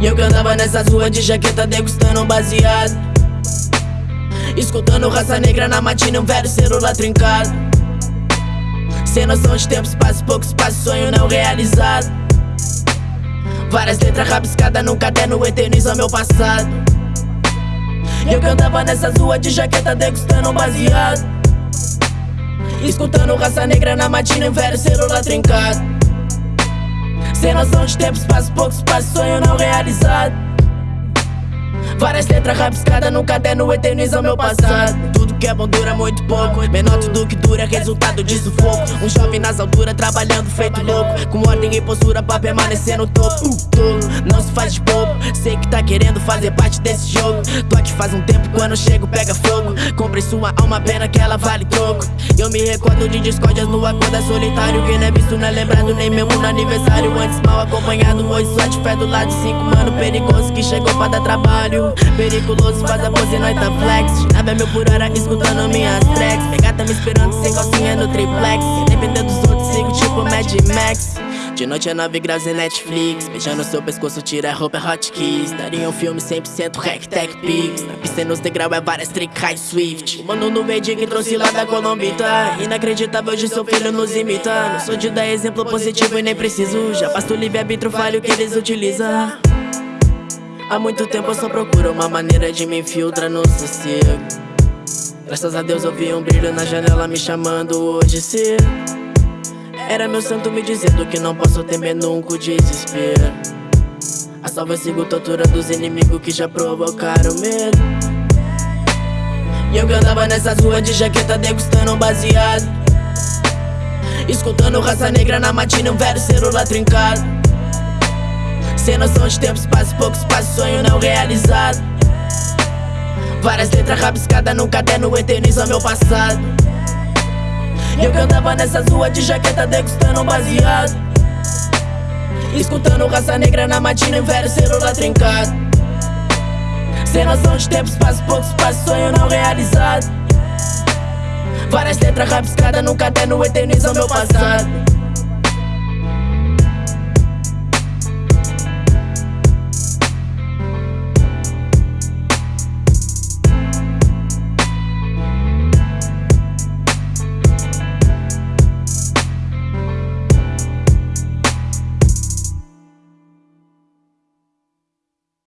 E eu que andava nessas ruas de jaqueta degustando um baseado. Escutando raça negra na matina um velho celular trincado. Sem noção de tempo, espaço, pouco espaço, sonho não realizado. Várias letras rabiscadas num caderno eterniza meu passado. E eu que andava nessas ruas de jaqueta degustando um baseado. Escutando raça negra na matina um velho celular trincado sem noção de tempo, espaço, pouco espaço, sonho não realizado Várias letras rabiscadas no caderno eternizam meu passado. Tudo que é bom dura muito pouco. Menor tudo que dura é resultado de sufoco. Um jovem nas alturas trabalhando feito louco. Com ordem e postura pra permanecer no topo. Uh, tolo, não se faz de bobo. Sei que tá querendo fazer parte desse jogo. Tô aqui faz um tempo quando chego pega fogo. Comprei sua alma, pena que ela vale troco. Eu me recordo de discórdias no acordo solitário. Quem não é visto não é lembrado nem mesmo no aniversário. Antes mal acompanhado, hoje de fé do lado de cinco mano Perigoso que chegou pra dar trabalho Periculoso, faz a pose, nós tá flex. Nave é mil por hora, escutando minhas tracks. Pegar tá me esperando sem calcinha no triplex. Independente dos outros, sigo tipo Mad Max. De noite é 9 graus em Netflix. Beijando seu pescoço, tira a roupa, é hotkeys Daria um filme 100% hack tech pics Na pista nos degrau é várias trick high swift. O mano no verde que trouxe lá da Colombita. Inacreditável de seu filho nos imita. Não sou de dar exemplo positivo e nem preciso. Já basta o livre-arbítrio, falho que eles utilizam Há muito tempo eu só procuro uma maneira de me infiltrar no sossego. Graças a Deus eu vi um brilho na janela me chamando hoje cedo. Era meu santo me dizendo que não posso temer nunca o desespero. A salva eu sigo tortura dos inimigos que já provocaram medo. E eu que andava nessas ruas de jaqueta degustando um baseado. Escutando raça negra na matina um velho celular trincado sem noção de tempo, espaço, pouco espaço, sonho não realizado. Várias letras rabiscadas no caderno eterniza meu passado. E eu que andava nessas ruas de jaqueta degustando um baseado. Escutando raça negra na matina velho celular trincado. Sem noção de tempo, espaço, pouco espaço, sonho não realizado. Várias letras rabiscadas no caderno eternizam meu passado